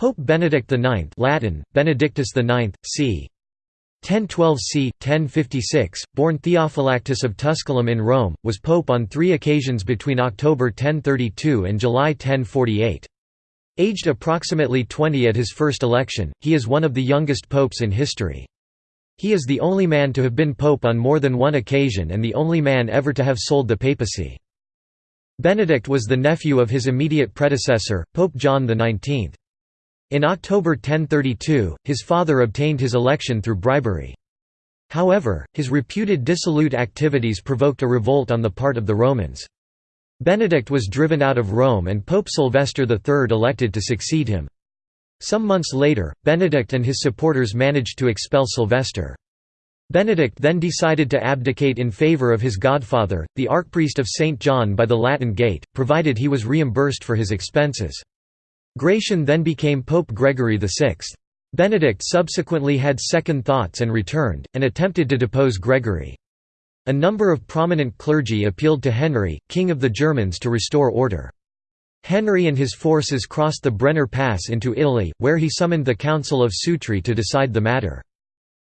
Pope Benedict IX Latin, Benedictus IX, c. 1012 c. 1056, born Theophylactus of Tusculum in Rome, was pope on three occasions between October 1032 and July 1048. Aged approximately 20 at his first election, he is one of the youngest popes in history. He is the only man to have been pope on more than one occasion and the only man ever to have sold the papacy. Benedict was the nephew of his immediate predecessor, Pope John XIX. In October 1032, his father obtained his election through bribery. However, his reputed dissolute activities provoked a revolt on the part of the Romans. Benedict was driven out of Rome and Pope Sylvester III elected to succeed him. Some months later, Benedict and his supporters managed to expel Sylvester. Benedict then decided to abdicate in favour of his godfather, the archpriest of St. John by the Latin Gate, provided he was reimbursed for his expenses. Gratian then became Pope Gregory VI. Benedict subsequently had second thoughts and returned, and attempted to depose Gregory. A number of prominent clergy appealed to Henry, king of the Germans to restore order. Henry and his forces crossed the Brenner Pass into Italy, where he summoned the Council of Sutri to decide the matter.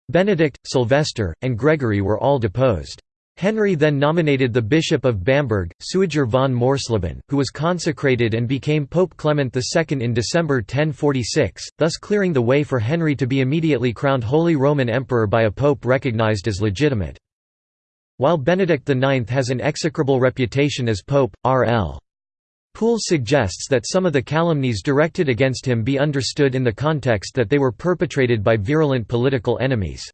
Benedict, Sylvester, and Gregory were all deposed. Henry then nominated the Bishop of Bamberg, Suiger von Morsleben, who was consecrated and became Pope Clement II in December 1046, thus clearing the way for Henry to be immediately crowned Holy Roman Emperor by a pope recognized as legitimate. While Benedict IX has an execrable reputation as pope, R.L. Poole suggests that some of the calumnies directed against him be understood in the context that they were perpetrated by virulent political enemies.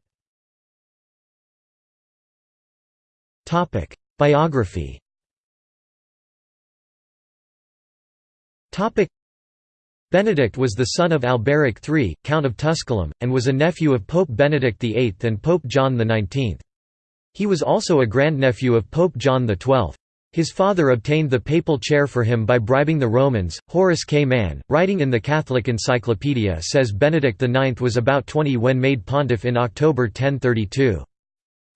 Biography Benedict was the son of Alberic III, Count of Tusculum, and was a nephew of Pope Benedict VIII and Pope John XIX. He was also a grandnephew of Pope John XII. His father obtained the papal chair for him by bribing the Romans. Horace K. Mann, writing in the Catholic Encyclopedia, says Benedict IX was about 20 when made pontiff in October 1032.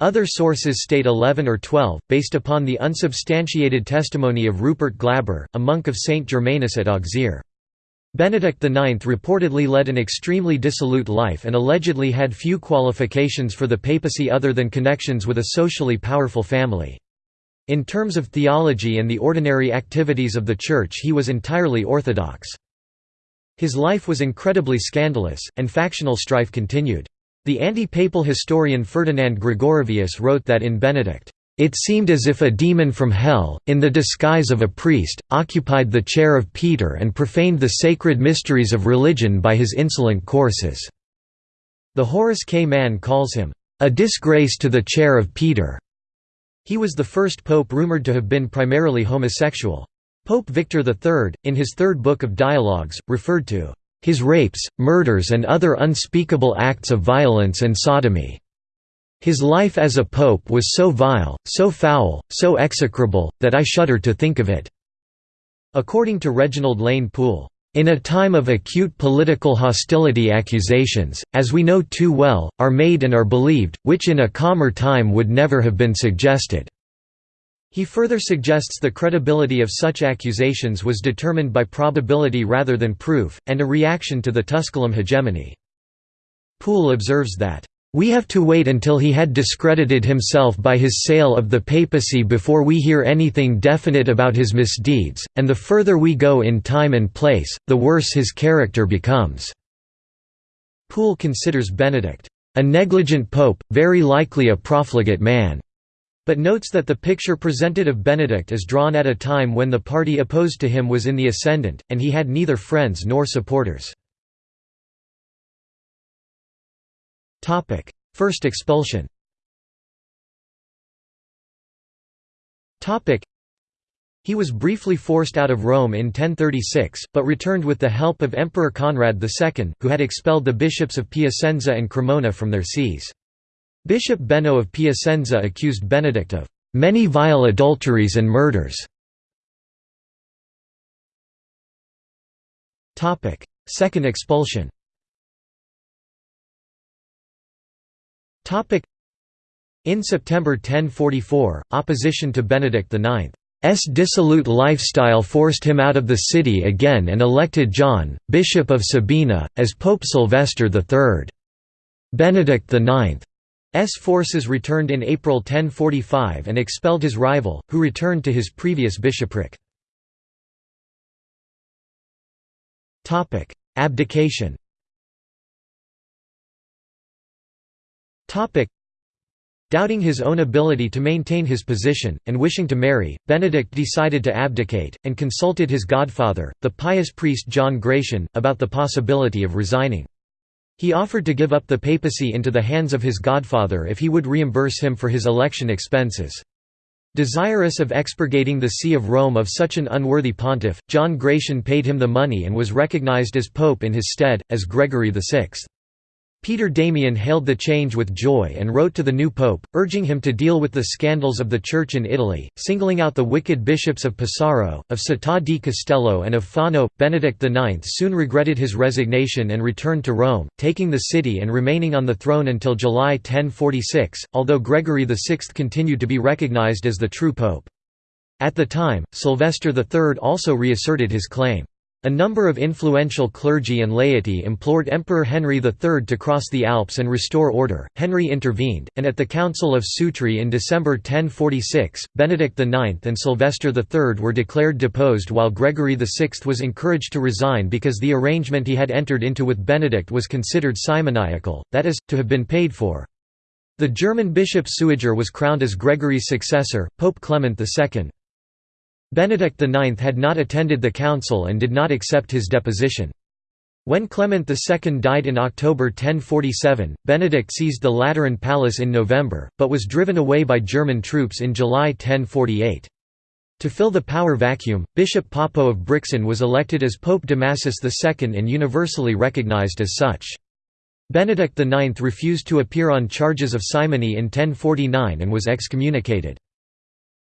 Other sources state 11 or 12, based upon the unsubstantiated testimony of Rupert Glaber, a monk of St. Germanus at Auxerre. Benedict IX reportedly led an extremely dissolute life and allegedly had few qualifications for the papacy other than connections with a socially powerful family. In terms of theology and the ordinary activities of the Church he was entirely orthodox. His life was incredibly scandalous, and factional strife continued. The anti-papal historian Ferdinand Gregorovius wrote that in Benedict, "...it seemed as if a demon from hell, in the disguise of a priest, occupied the chair of Peter and profaned the sacred mysteries of religion by his insolent courses." The Horace K. Mann calls him, "...a disgrace to the chair of Peter." He was the first pope rumored to have been primarily homosexual. Pope Victor III, in his third book of Dialogues, referred to his rapes, murders and other unspeakable acts of violence and sodomy. His life as a pope was so vile, so foul, so execrable, that I shudder to think of it." According to Reginald Lane Poole, "...in a time of acute political hostility accusations, as we know too well, are made and are believed, which in a calmer time would never have been suggested." He further suggests the credibility of such accusations was determined by probability rather than proof, and a reaction to the Tusculum hegemony. Poole observes that, "...we have to wait until he had discredited himself by his sale of the papacy before we hear anything definite about his misdeeds, and the further we go in time and place, the worse his character becomes." Poole considers Benedict, "...a negligent pope, very likely a profligate man." But notes that the picture presented of Benedict is drawn at a time when the party opposed to him was in the ascendant, and he had neither friends nor supporters. First expulsion he was briefly forced out of Rome in 1036, but returned with the help of Emperor Conrad II, who had expelled the bishops of Piacenza and Cremona from their sees. Bishop Benno of Piacenza accused Benedict of many vile adulteries and murders. Second expulsion In September 1044, opposition to Benedict IX's dissolute lifestyle forced him out of the city again and elected John, Bishop of Sabina, as Pope Sylvester III. Benedict IX's forces returned in April 1045 and expelled his rival, who returned to his previous bishopric. Abdication Doubting his own ability to maintain his position, and wishing to marry, Benedict decided to abdicate, and consulted his godfather, the pious priest John Gratian, about the possibility of resigning. He offered to give up the papacy into the hands of his godfather if he would reimburse him for his election expenses. Desirous of expurgating the See of Rome of such an unworthy pontiff, John Gratian paid him the money and was recognized as pope in his stead, as Gregory VI. Peter Damian hailed the change with joy and wrote to the new pope, urging him to deal with the scandals of the Church in Italy, singling out the wicked bishops of Pesaro, of Città di Castello and of Fano. Benedict IX soon regretted his resignation and returned to Rome, taking the city and remaining on the throne until July 1046, although Gregory VI continued to be recognized as the true pope. At the time, Sylvester III also reasserted his claim. A number of influential clergy and laity implored Emperor Henry III to cross the Alps and restore order. Henry intervened, and at the Council of Sutri in December 1046, Benedict IX and Sylvester III were declared deposed while Gregory VI was encouraged to resign because the arrangement he had entered into with Benedict was considered simoniacal, that is, to have been paid for. The German bishop Suiger was crowned as Gregory's successor, Pope Clement II. Benedict IX had not attended the council and did not accept his deposition. When Clement II died in October 1047, Benedict seized the Lateran Palace in November, but was driven away by German troops in July 1048. To fill the power vacuum, Bishop Poppo of Brixen was elected as Pope Damasus II and universally recognized as such. Benedict IX refused to appear on charges of simony in 1049 and was excommunicated.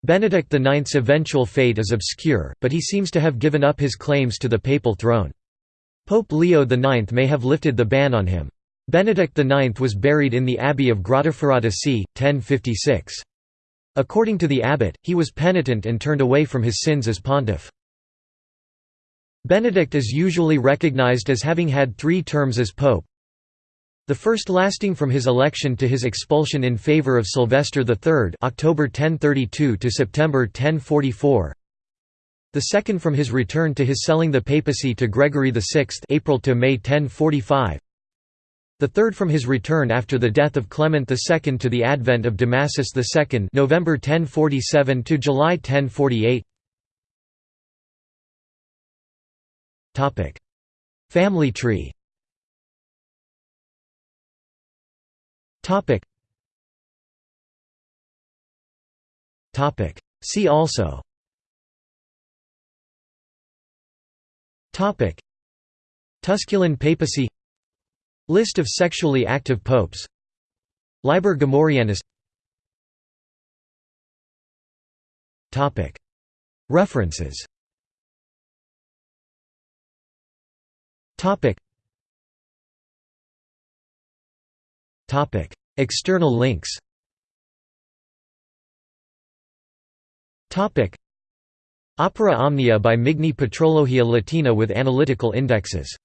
Benedict IX's eventual fate is obscure, but he seems to have given up his claims to the papal throne. Pope Leo IX may have lifted the ban on him. Benedict IX was buried in the Abbey of Grottaferrata c. 1056. According to the abbot, he was penitent and turned away from his sins as pontiff. Benedict is usually recognized as having had three terms as pope, the first lasting from his election to his expulsion in favor of Sylvester III October 1032 to September 1044. The second from his return to his selling the papacy to Gregory VI April to May 1045. The third from his return after the death of Clement II to the advent of Damasus II November 1047 to July 1048. Topic: Family tree Topic. Topic. See also. Topic. Tusculan papacy. List of sexually active popes. Liber Gomorrhianus. Topic. References. Topic. External links. Opera Omnia by Migne Patrologia Latina with analytical indexes